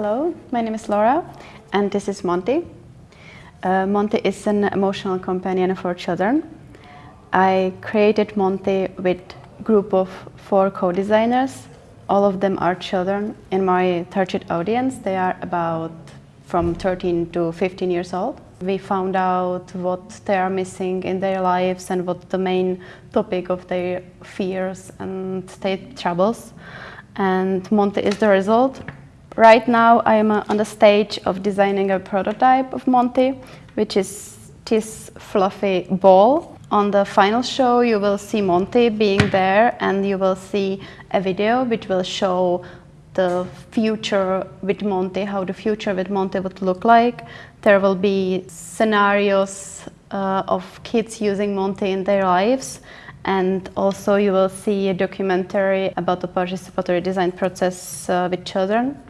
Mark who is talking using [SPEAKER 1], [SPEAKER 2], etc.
[SPEAKER 1] my name is Laura and this is Monty. Uh, Monty is an emotional companion for children. I created Monty with a group of four co-designers. All of them are children in my target audience. They are about from 13 to 15 years old. We found out what they are missing in their lives and what the main topic of their fears and state troubles. And Monty is the result. Right now I am uh, on the stage of designing a prototype of Monty, which is this fluffy ball. On the final show you will see Monty being there and you will see a video which will show the future with Monty, how the future with Monty would look like. There will be scenarios uh, of kids using Monty in their lives and also you will see a documentary about the participatory design process uh, with children.